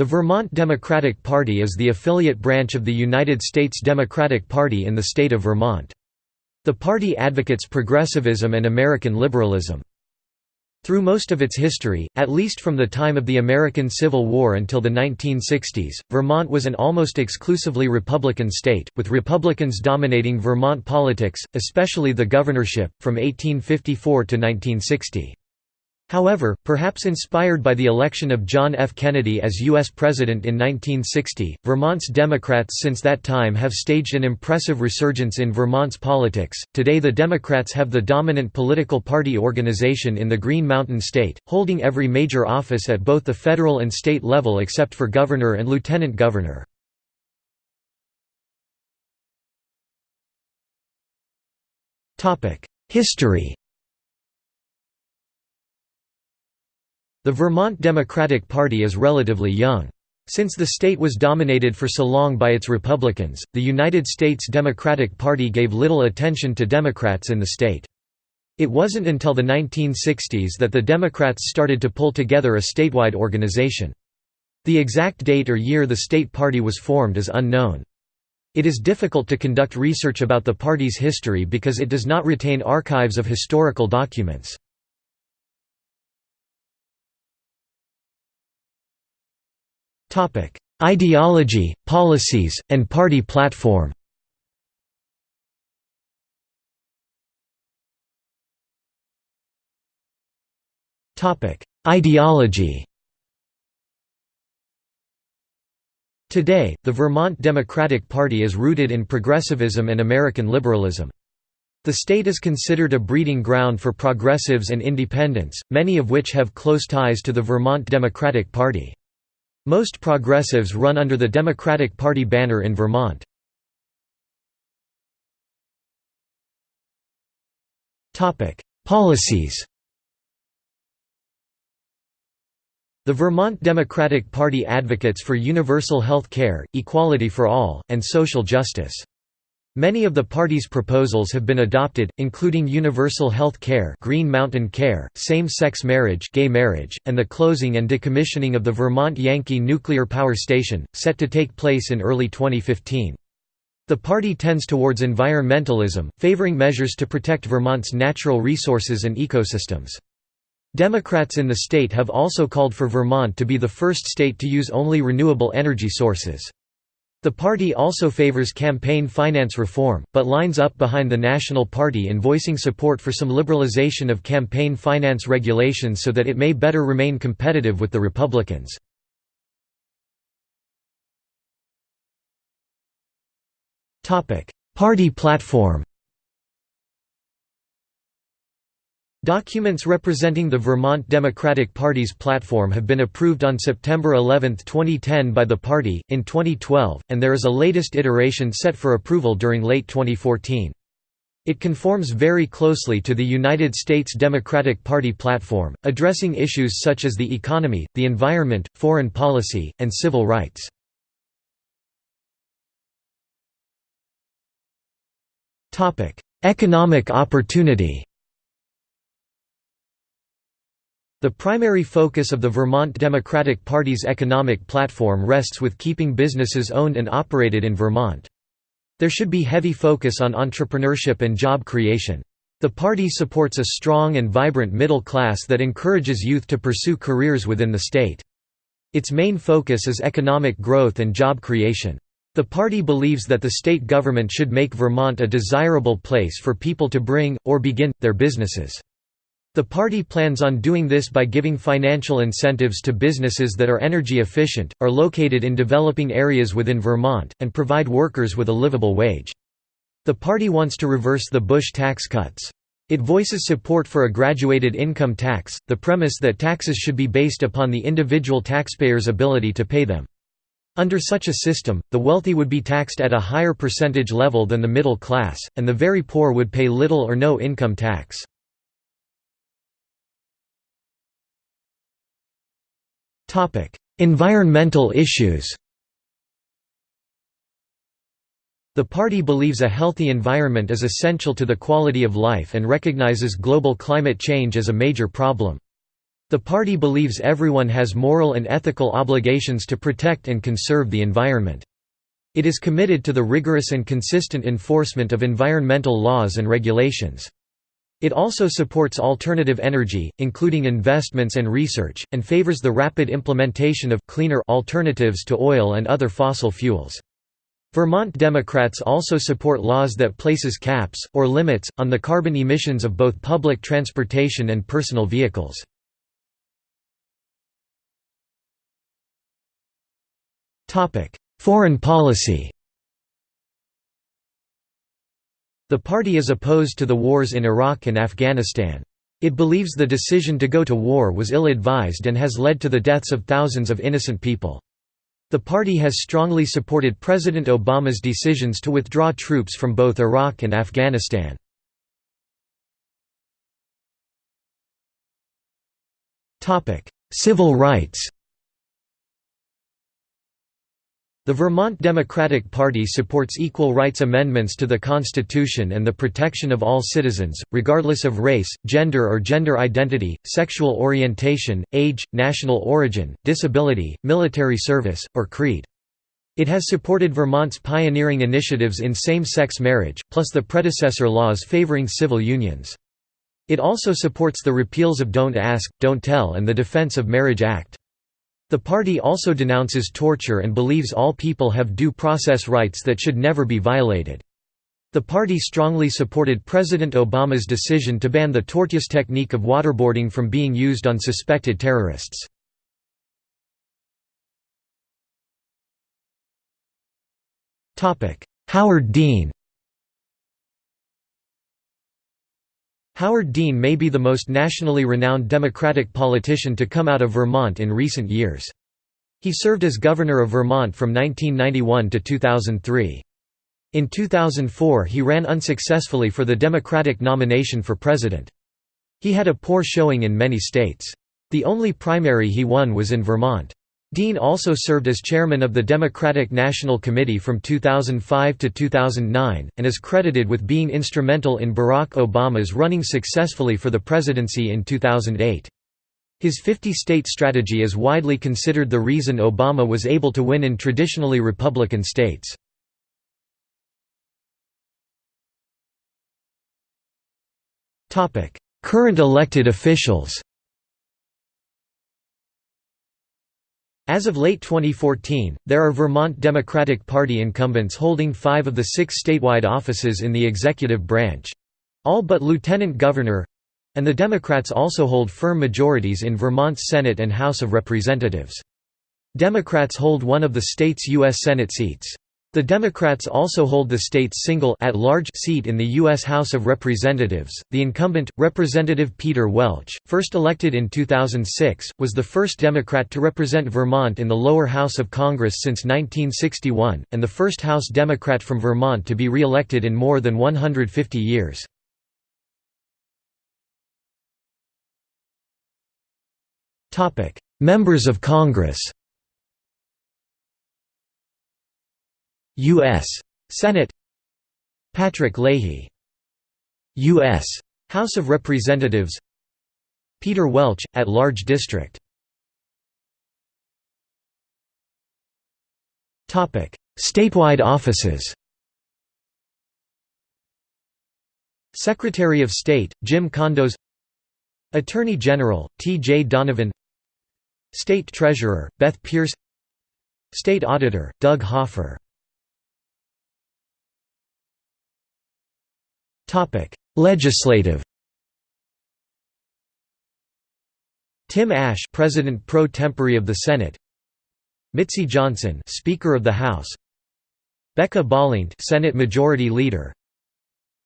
The Vermont Democratic Party is the affiliate branch of the United States Democratic Party in the state of Vermont. The party advocates progressivism and American liberalism. Through most of its history, at least from the time of the American Civil War until the 1960s, Vermont was an almost exclusively Republican state, with Republicans dominating Vermont politics, especially the governorship, from 1854 to 1960. However, perhaps inspired by the election of John F. Kennedy as U.S. President in 1960, Vermont's Democrats since that time have staged an impressive resurgence in Vermont's politics. Today, the Democrats have the dominant political party organization in the Green Mountain State, holding every major office at both the federal and state level except for governor and lieutenant governor. History The Vermont Democratic Party is relatively young. Since the state was dominated for so long by its Republicans, the United States Democratic Party gave little attention to Democrats in the state. It wasn't until the 1960s that the Democrats started to pull together a statewide organization. The exact date or year the state party was formed is unknown. It is difficult to conduct research about the party's history because it does not retain archives of historical documents. Ideology, policies, and party platform Ideology Today, the Vermont Democratic Party is rooted in progressivism and American liberalism. The state is considered a breeding ground for progressives and independents, many of which have close ties to the Vermont Democratic Party. Most progressives run under the Democratic Party banner in Vermont. Policies The Vermont Democratic Party advocates for universal health care, equality for all, and social justice. Many of the party's proposals have been adopted, including universal health care Green Mountain Care, same-sex marriage gay marriage, and the closing and decommissioning of the Vermont Yankee Nuclear Power Station, set to take place in early 2015. The party tends towards environmentalism, favoring measures to protect Vermont's natural resources and ecosystems. Democrats in the state have also called for Vermont to be the first state to use only renewable energy sources. The party also favors campaign finance reform, but lines up behind the National Party in voicing support for some liberalization of campaign finance regulations so that it may better remain competitive with the Republicans. Party platform Documents representing the Vermont Democratic Party's platform have been approved on September 11, 2010 by the party, in 2012, and there is a latest iteration set for approval during late 2014. It conforms very closely to the United States Democratic Party platform, addressing issues such as the economy, the environment, foreign policy, and civil rights. Economic opportunity The primary focus of the Vermont Democratic Party's economic platform rests with keeping businesses owned and operated in Vermont. There should be heavy focus on entrepreneurship and job creation. The party supports a strong and vibrant middle class that encourages youth to pursue careers within the state. Its main focus is economic growth and job creation. The party believes that the state government should make Vermont a desirable place for people to bring, or begin, their businesses. The party plans on doing this by giving financial incentives to businesses that are energy efficient, are located in developing areas within Vermont, and provide workers with a livable wage. The party wants to reverse the Bush tax cuts. It voices support for a graduated income tax, the premise that taxes should be based upon the individual taxpayer's ability to pay them. Under such a system, the wealthy would be taxed at a higher percentage level than the middle class, and the very poor would pay little or no income tax. Environmental issues The party believes a healthy environment is essential to the quality of life and recognizes global climate change as a major problem. The party believes everyone has moral and ethical obligations to protect and conserve the environment. It is committed to the rigorous and consistent enforcement of environmental laws and regulations. It also supports alternative energy, including investments and research, and favors the rapid implementation of cleaner alternatives to oil and other fossil fuels. Vermont Democrats also support laws that places caps, or limits, on the carbon emissions of both public transportation and personal vehicles. Foreign policy The party is opposed to the wars in Iraq and Afghanistan. It believes the decision to go to war was ill-advised and has led to the deaths of thousands of innocent people. The party has strongly supported President Obama's decisions to withdraw troops from both Iraq and Afghanistan. Civil rights The Vermont Democratic Party supports equal rights amendments to the Constitution and the protection of all citizens, regardless of race, gender or gender identity, sexual orientation, age, national origin, disability, military service, or creed. It has supported Vermont's pioneering initiatives in same-sex marriage, plus the predecessor laws favoring civil unions. It also supports the repeals of Don't Ask, Don't Tell and the Defense of Marriage Act. The party also denounces torture and believes all people have due process rights that should never be violated. The party strongly supported President Obama's decision to ban the tortious technique of waterboarding from being used on suspected terrorists. Howard Dean Howard Dean may be the most nationally renowned Democratic politician to come out of Vermont in recent years. He served as governor of Vermont from 1991 to 2003. In 2004 he ran unsuccessfully for the Democratic nomination for president. He had a poor showing in many states. The only primary he won was in Vermont. Dean also served as chairman of the Democratic National Committee from 2005 to 2009, and is credited with being instrumental in Barack Obama's running successfully for the presidency in 2008. His 50-state strategy is widely considered the reason Obama was able to win in traditionally Republican states. Current elected officials As of late 2014, there are Vermont Democratic Party incumbents holding five of the six statewide offices in the executive branch—all but lieutenant governor—and the Democrats also hold firm majorities in Vermont's Senate and House of Representatives. Democrats hold one of the state's U.S. Senate seats. The Democrats also hold the state's single at-large seat in the U.S. House of Representatives. The incumbent, Representative Peter Welch, first elected in 2006, was the first Democrat to represent Vermont in the lower house of Congress since 1961, and the first House Democrat from Vermont to be re-elected in more than 150 years. Members of Congress U.S. Senate Patrick Leahy U.S. House of Representatives Peter Welch, at-large district Statewide offices Secretary of State, Jim Condos Attorney General, T. J. Donovan State Treasurer, Beth Pearce State Auditor, Doug Hoffer Legislative Tim Ashe, President pro tempore of the Senate. Mitzi Johnson, Speaker of the House. Becca Balint, Senate Majority Leader.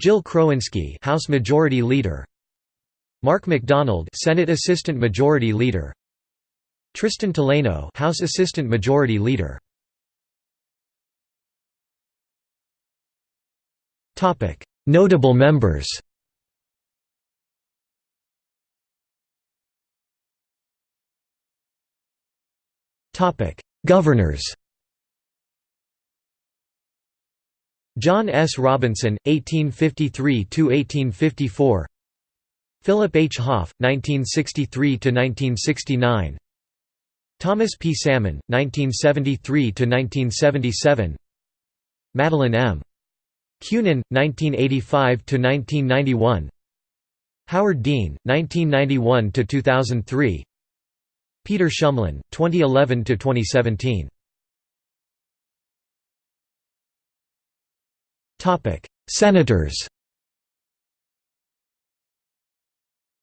Jill Krowinski, House Majority Leader. Mark MacDonald, Senate Assistant Majority Leader. Tristan Toleno, House Assistant Majority Leader. Topic: Notable members TOPIC Governors John S. Robinson, 1853–1854 Philip H. Hoff, 1963–1969 Thomas P. Salmon, 1973–1977 Madeleine M. Kunin, 1985–1991 Howard Dean, 1991–2003 Peter Shumlin, 2011–2017 Senators.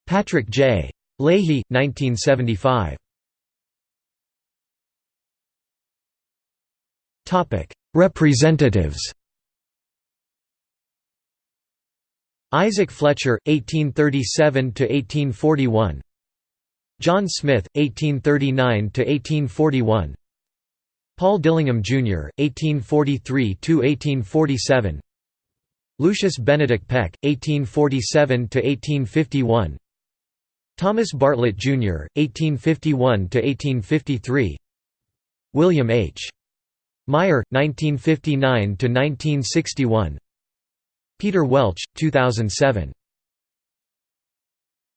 Patrick J. Leahy, 1975. Representatives Isaac Fletcher, 1837–1841 John Smith, 1839–1841 Paul Dillingham, Jr., 1843–1847 Lucius Benedict Peck, 1847–1851 Thomas Bartlett, Jr., 1851–1853 William H. Meyer, 1959–1961 Peter Welch, 2007